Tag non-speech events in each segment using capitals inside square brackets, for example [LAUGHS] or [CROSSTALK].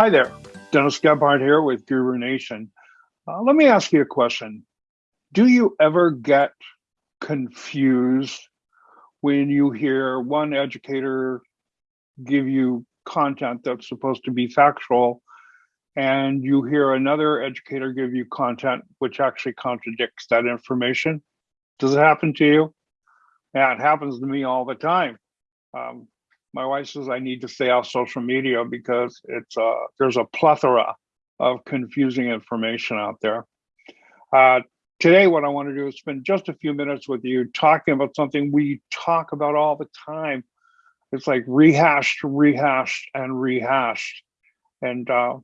Hi there, Dennis Gebhardt here with Guru Nation. Uh, let me ask you a question. Do you ever get confused when you hear one educator give you content that's supposed to be factual and you hear another educator give you content which actually contradicts that information? Does it happen to you? Yeah, it happens to me all the time. Um, my wife says I need to stay off social media because it's uh, there's a plethora of confusing information out there. Uh, today, what I want to do is spend just a few minutes with you talking about something we talk about all the time. It's like rehashed, rehashed, and rehashed. And uh,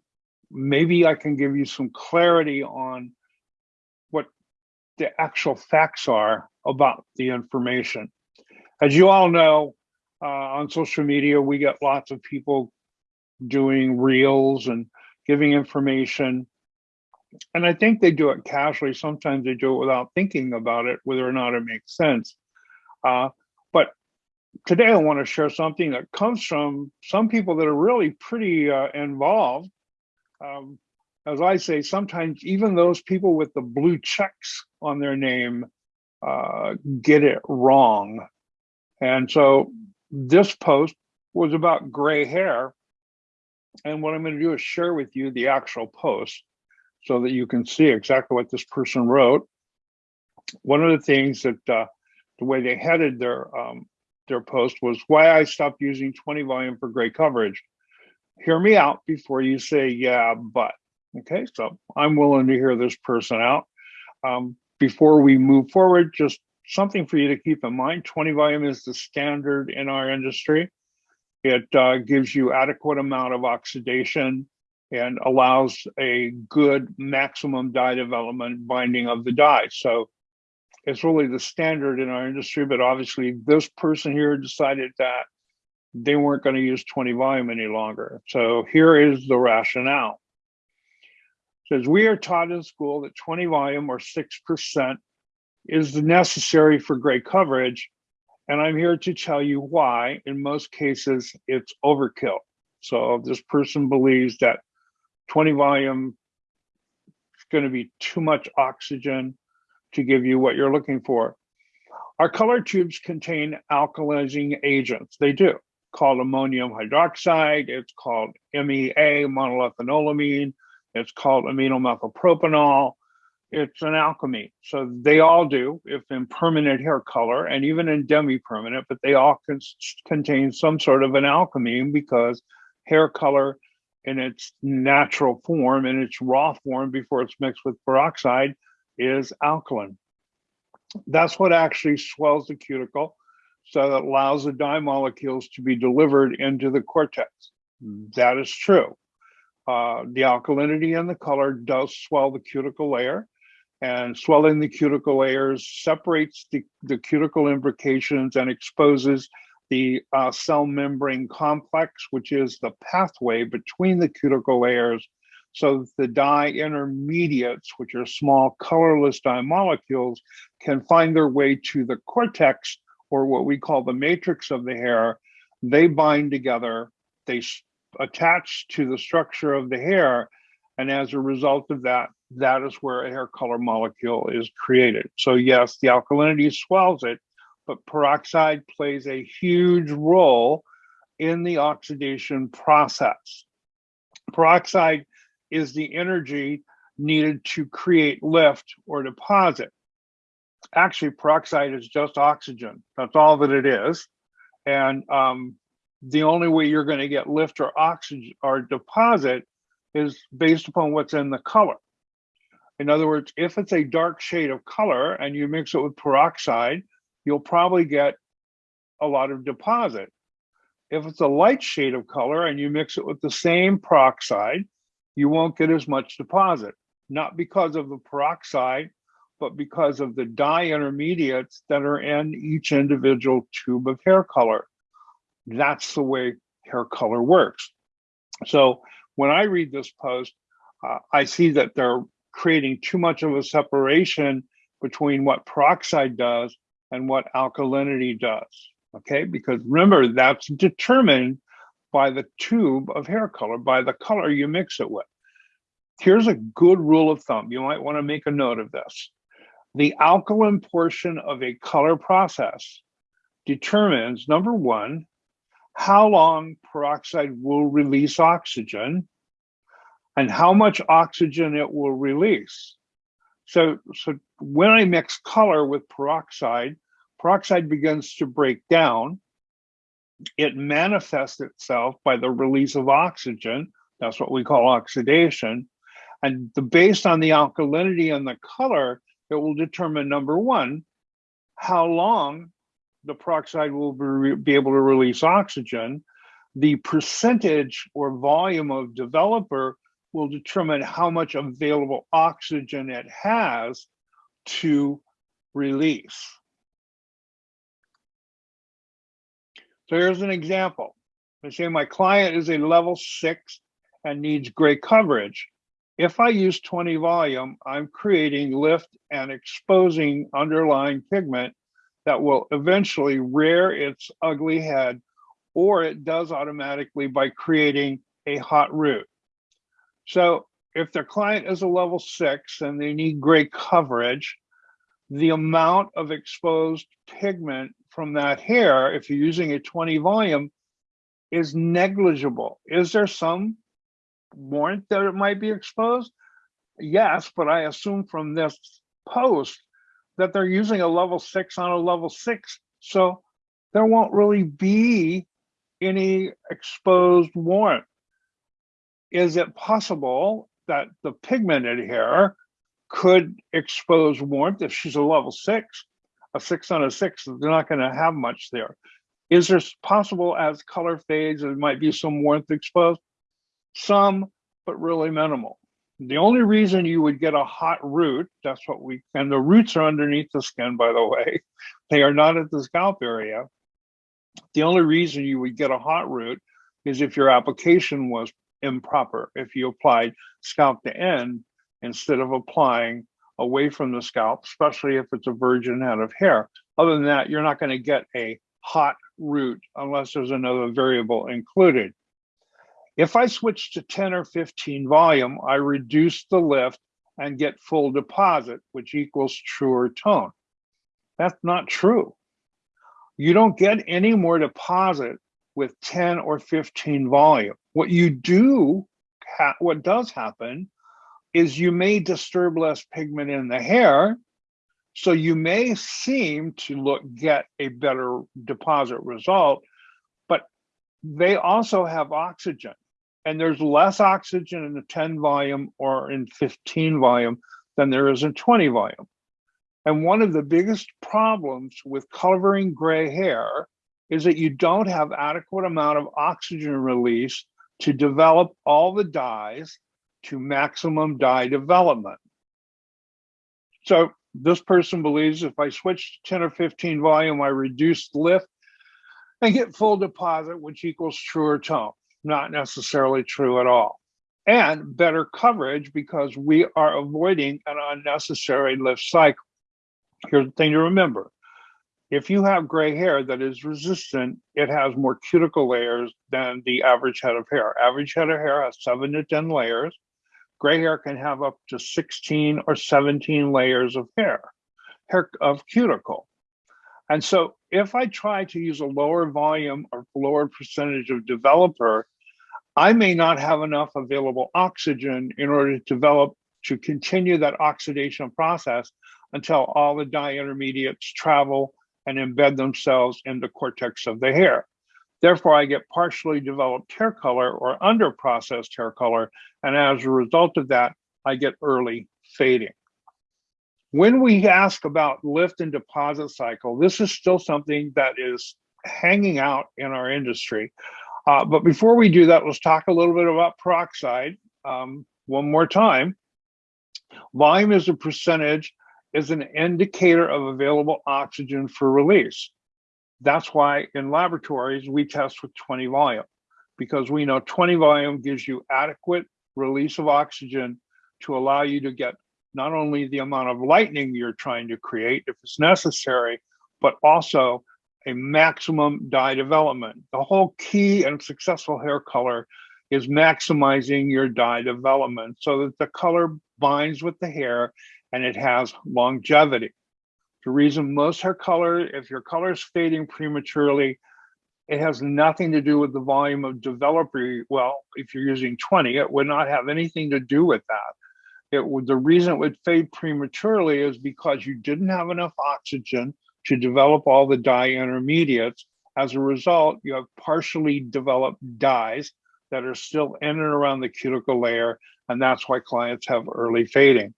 maybe I can give you some clarity on what the actual facts are about the information. As you all know, uh, on social media, we get lots of people doing reels and giving information. And I think they do it casually. Sometimes they do it without thinking about it, whether or not it makes sense. Uh, but today I want to share something that comes from some people that are really pretty uh, involved. Um, as I say, sometimes even those people with the blue checks on their name uh, get it wrong. And so this post was about gray hair. And what I'm going to do is share with you the actual post so that you can see exactly what this person wrote. One of the things that uh, the way they headed their um, their post was why I stopped using 20 volume for gray coverage. Hear me out before you say, yeah, but. Okay, so I'm willing to hear this person out. Um, before we move forward, just something for you to keep in mind. 20 volume is the standard in our industry. It uh, gives you adequate amount of oxidation and allows a good maximum dye development binding of the dye. So it's really the standard in our industry, but obviously this person here decided that they weren't going to use 20 volume any longer. So here is the rationale. It says we are taught in school that 20 volume or 6% is necessary for great coverage. And I'm here to tell you why, in most cases, it's overkill. So this person believes that 20 volume is going to be too much oxygen to give you what you're looking for. Our color tubes contain alkalizing agents. They do, called ammonium hydroxide. It's called MEA, monoethanolamine. It's called amino methylpropanol it's an alkali. So they all do, if in permanent hair color and even in demi-permanent, but they all con contain some sort of an alkali because hair color in its natural form, in its raw form before it's mixed with peroxide, is alkaline. That's what actually swells the cuticle, so that allows the dye molecules to be delivered into the cortex. That is true. Uh, the alkalinity and the color does swell the cuticle layer and swelling the cuticle layers separates the, the cuticle imbrications and exposes the uh, cell membrane complex, which is the pathway between the cuticle layers. So the dye intermediates, which are small colorless dye molecules, can find their way to the cortex or what we call the matrix of the hair. They bind together, they attach to the structure of the hair. And as a result of that, that is where a hair color molecule is created. So yes, the alkalinity swells it, but peroxide plays a huge role in the oxidation process. Peroxide is the energy needed to create lift or deposit. Actually, peroxide is just oxygen. That's all that it is. And um, the only way you're going to get lift or oxygen or deposit is based upon what's in the color. In other words, if it's a dark shade of color and you mix it with peroxide, you'll probably get a lot of deposit. If it's a light shade of color and you mix it with the same peroxide, you won't get as much deposit, not because of the peroxide, but because of the dye intermediates that are in each individual tube of hair color. That's the way hair color works. So when I read this post, uh, I see that they're creating too much of a separation between what peroxide does and what alkalinity does. Okay, because remember that's determined by the tube of hair color, by the color you mix it with. Here's a good rule of thumb. You might want to make a note of this. The alkaline portion of a color process determines, number one, how long peroxide will release oxygen and how much oxygen it will release. So, so when I mix color with peroxide, peroxide begins to break down. It manifests itself by the release of oxygen. That's what we call oxidation. And the, based on the alkalinity and the color, it will determine number one, how long the peroxide will be, be able to release oxygen. The percentage or volume of developer will determine how much available oxygen it has to release. So here's an example. I say my client is a level six and needs gray coverage. If I use 20 volume, I'm creating lift and exposing underlying pigment that will eventually rear its ugly head, or it does automatically by creating a hot root. So if their client is a level six and they need gray coverage, the amount of exposed pigment from that hair, if you're using a 20 volume, is negligible. Is there some warrant that it might be exposed? Yes, but I assume from this post that they're using a level six on a level six. So there won't really be any exposed warrant. Is it possible that the pigmented hair could expose warmth if she's a level six? A six on a six, they're not going to have much there. Is there possible as color fades, there might be some warmth exposed? Some, but really minimal. The only reason you would get a hot root, that's what we, and the roots are underneath the skin, by the way, [LAUGHS] they are not at the scalp area. The only reason you would get a hot root is if your application was improper. If you applied scalp to end instead of applying away from the scalp, especially if it's a virgin head of hair. Other than that, you're not going to get a hot root unless there's another variable included. If I switch to 10 or 15 volume, I reduce the lift and get full deposit, which equals truer tone. That's not true. You don't get any more deposit with 10 or 15 volume. What you do, what does happen is you may disturb less pigment in the hair, so you may seem to look get a better deposit result, but they also have oxygen and there's less oxygen in the 10 volume or in 15 volume than there is in 20 volume. And one of the biggest problems with covering gray hair is that you don't have adequate amount of oxygen release to develop all the dyes to maximum dye development. So this person believes if I switch to 10 or 15 volume, I reduce lift and get full deposit, which equals truer tone not necessarily true at all. And better coverage because we are avoiding an unnecessary lift cycle. Here's the thing to remember. If you have gray hair that is resistant, it has more cuticle layers than the average head of hair. Average head of hair has seven to 10 layers. Gray hair can have up to 16 or 17 layers of hair, hair of cuticle. And so if I try to use a lower volume or lower percentage of developer, I may not have enough available oxygen in order to develop, to continue that oxidation process until all the dye intermediates travel and embed themselves in the cortex of the hair. Therefore, I get partially developed hair color or under processed hair color. And as a result of that, I get early fading. When we ask about lift and deposit cycle, this is still something that is hanging out in our industry. Uh, but before we do that, let's talk a little bit about peroxide um, one more time. Volume is a percentage, is an indicator of available oxygen for release. That's why in laboratories, we test with 20 volume because we know 20 volume gives you adequate release of oxygen to allow you to get not only the amount of lightning you're trying to create if it's necessary, but also a maximum dye development. The whole key and successful hair color is maximizing your dye development so that the color binds with the hair and it has longevity. The reason most hair color, if your color is fading prematurely, it has nothing to do with the volume of developer. Well, if you're using 20, it would not have anything to do with that. It would, the reason it would fade prematurely is because you didn't have enough oxygen to develop all the dye intermediates. As a result, you have partially developed dyes that are still in and around the cuticle layer, and that's why clients have early fading.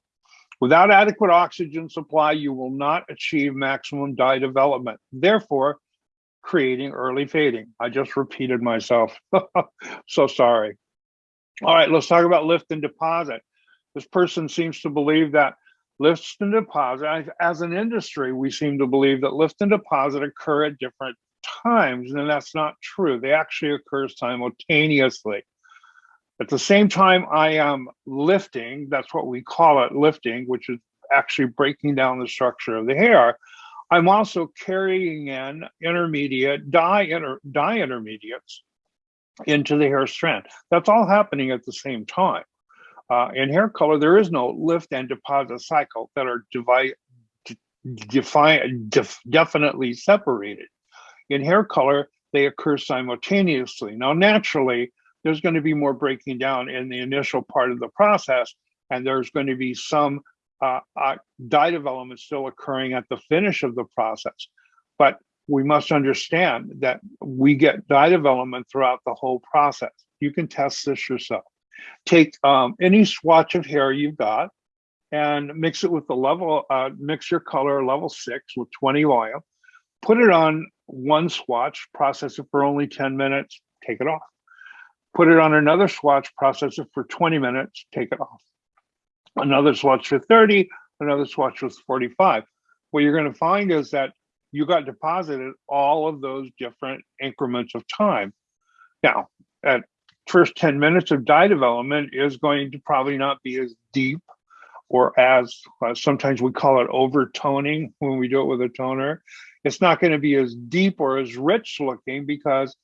Without adequate oxygen supply, you will not achieve maximum dye development, therefore creating early fading. I just repeated myself, [LAUGHS] so sorry. All right, let's talk about lift and deposit. This person seems to believe that lifts and deposit, as an industry, we seem to believe that lift and deposit occur at different times, and that's not true. They actually occur simultaneously. At the same time I am lifting, that's what we call it lifting, which is actually breaking down the structure of the hair. I'm also carrying in intermediate dye, inter, dye intermediates into the hair strand. That's all happening at the same time. Uh, in hair color, there is no lift and deposit cycle that are define, def, definitely separated. In hair color, they occur simultaneously. Now, naturally, there's going to be more breaking down in the initial part of the process, and there's going to be some uh, uh, dye development still occurring at the finish of the process. But we must understand that we get dye development throughout the whole process. You can test this yourself. Take um, any swatch of hair you've got and mix it with the level, uh, mix your color level six with 20 oil, put it on one swatch, process it for only 10 minutes, take it off put it on another swatch, process it for 20 minutes, take it off. Another swatch for 30, another swatch was 45. What you're going to find is that you got deposited all of those different increments of time. Now, at first 10 minutes of dye development is going to probably not be as deep or as uh, sometimes we call it overtoning when we do it with a toner. It's not going to be as deep or as rich looking because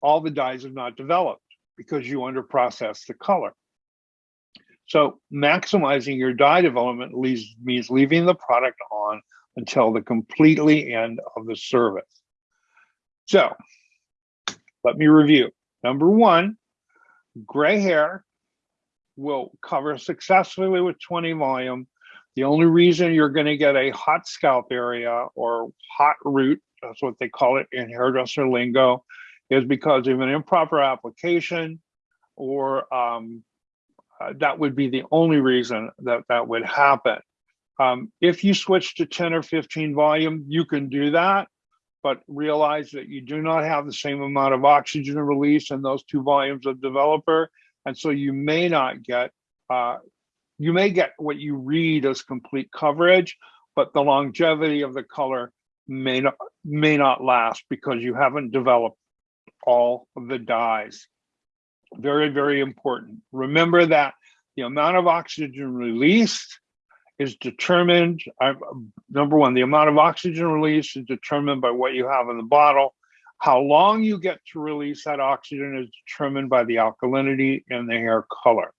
all the dyes have not developed because you under process the color. So maximizing your dye development leaves, means leaving the product on until the completely end of the service. So let me review. Number one, gray hair will cover successfully with 20 volume. The only reason you're going to get a hot scalp area or hot root, that's what they call it in hairdresser lingo, is because of an improper application or um, uh, that would be the only reason that that would happen. Um, if you switch to 10 or 15 volume, you can do that, but realize that you do not have the same amount of oxygen release in those two volumes of developer. And so you may not get, uh, you may get what you read as complete coverage, but the longevity of the color may not, may not last because you haven't developed all of the dyes. Very, very important. Remember that the amount of oxygen released is determined, uh, number one, the amount of oxygen released is determined by what you have in the bottle. How long you get to release that oxygen is determined by the alkalinity and the hair color.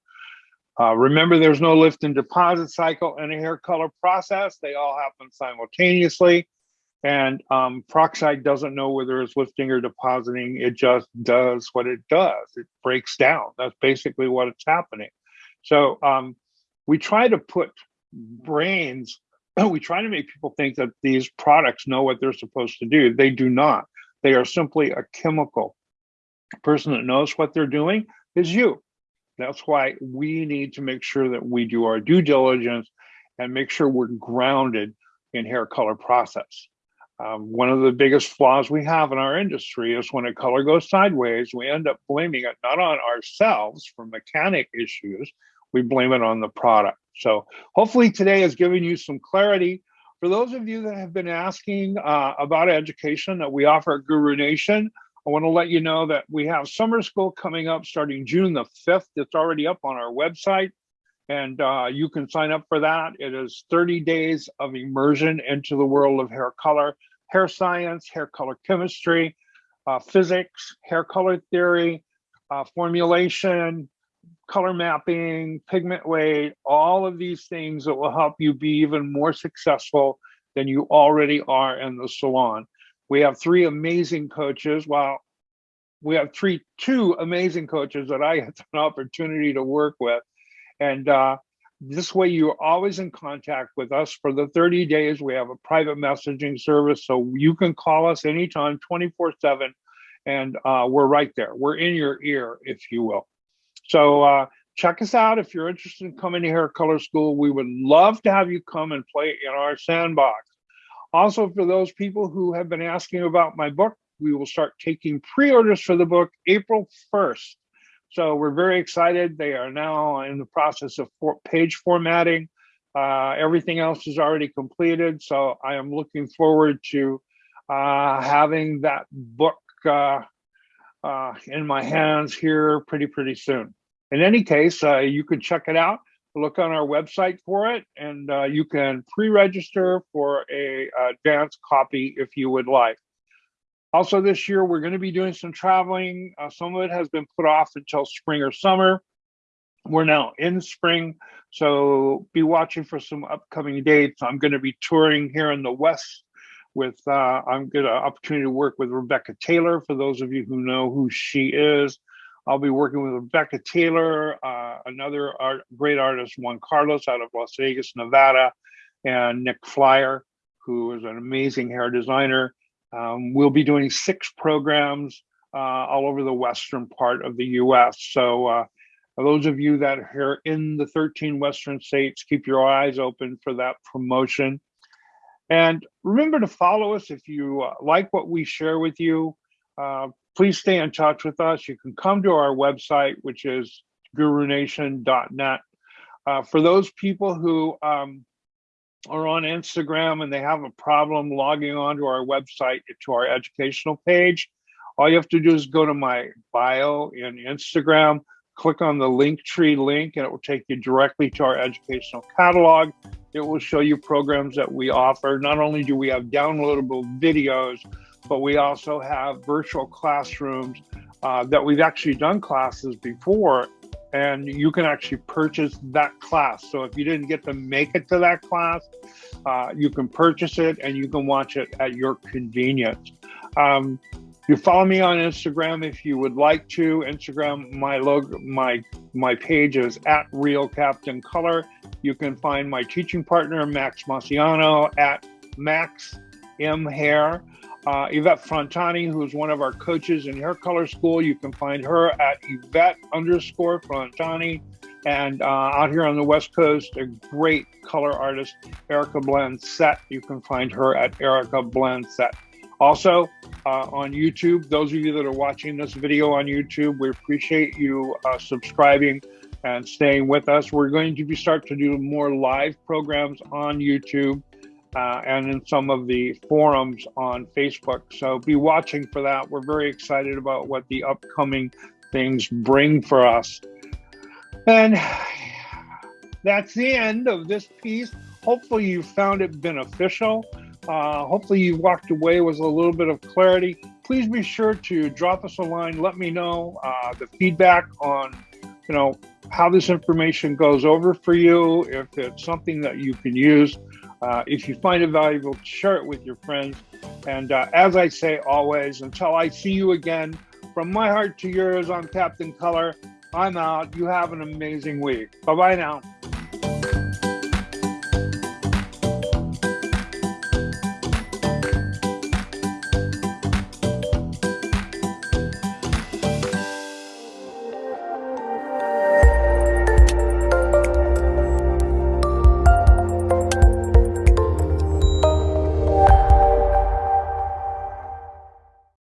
Uh, remember, there's no lift and deposit cycle in a hair color process. They all happen simultaneously. And um, peroxide doesn't know whether it's lifting or depositing. It just does what it does. It breaks down. That's basically what it's happening. So um, we try to put brains, [CLEARS THROAT] we try to make people think that these products know what they're supposed to do. They do not. They are simply a chemical. The person that knows what they're doing is you. That's why we need to make sure that we do our due diligence and make sure we're grounded in hair color process. Um, one of the biggest flaws we have in our industry is when a color goes sideways, we end up blaming it not on ourselves for mechanic issues, we blame it on the product. So hopefully today has given you some clarity. For those of you that have been asking uh, about education that we offer at Guru Nation, I want to let you know that we have summer school coming up starting June the 5th. It's already up on our website and uh, you can sign up for that. It is 30 days of immersion into the world of hair color. hair science, hair color chemistry, uh, physics, hair color theory, uh, formulation, color mapping, pigment weight, all of these things that will help you be even more successful than you already are in the salon. We have three amazing coaches. Well, we have three, two amazing coaches that I had [LAUGHS] an opportunity to work with. And uh, this way you're always in contact with us for the 30 days. We have a private messaging service, so you can call us anytime, 24 seven, and uh, we're right there. We're in your ear, if you will. So uh, check us out if you're interested in coming to Hair Color School. We would love to have you come and play in our sandbox. Also, for those people who have been asking about my book, we will start taking pre-orders for the book April 1st. So we're very excited. They are now in the process of for page formatting. Uh, everything else is already completed. So I am looking forward to uh, having that book uh, uh in my hands here pretty, pretty soon. In any case, uh, you can check it out look on our website for it and uh, you can pre-register for a advanced copy if you would like. Also this year, we're gonna be doing some traveling. Uh, some of it has been put off until spring or summer. We're now in spring, so be watching for some upcoming dates. I'm gonna be touring here in the West with, uh, I'm gonna opportunity to work with Rebecca Taylor, for those of you who know who she is. I'll be working with Rebecca Taylor, uh, another art, great artist, Juan Carlos out of Las Vegas, Nevada, and Nick Flyer, who is an amazing hair designer. Um, we'll be doing six programs uh, all over the western part of the US. So uh, those of you that are in the 13 western states, keep your eyes open for that promotion. And remember to follow us if you uh, like what we share with you. Uh, please stay in touch with us. You can come to our website, which is gurunation.net. Uh, for those people who um, are on Instagram and they have a problem logging onto our website to our educational page, all you have to do is go to my bio in Instagram, click on the Linktree link, and it will take you directly to our educational catalog. It will show you programs that we offer. Not only do we have downloadable videos, but we also have virtual classrooms uh, that we've actually done classes before and you can actually purchase that class. So if you didn't get to make it to that class, uh, you can purchase it and you can watch it at your convenience. Um, you follow me on Instagram if you would like to. Instagram, my logo, my my page is at Real Captain Color. You can find my teaching partner Max Masiano at Max M Hair. Uh, Yvette Frontani, who is one of our coaches in hair color school, you can find her at Yvette underscore Frontani. And uh, out here on the West Coast, a great color artist, Erica Blend Set. You can find her at Erica Blend Set. Also, uh, on YouTube, those of you that are watching this video on YouTube, we appreciate you uh, subscribing and staying with us. We're going to be start to do more live programs on YouTube uh, and in some of the forums on Facebook. So be watching for that. We're very excited about what the upcoming things bring for us. And [SIGHS] that's the end of this piece. Hopefully you found it beneficial. Uh, hopefully you walked away with a little bit of clarity. Please be sure to drop us a line. Let me know uh, the feedback on, you know, how this information goes over for you, if it's something that you can use. Uh, if you find it valuable, share it with your friends. And uh, as I say always, until I see you again, from my heart to yours, I'm Captain Color. I'm out. You have an amazing week. Bye bye now.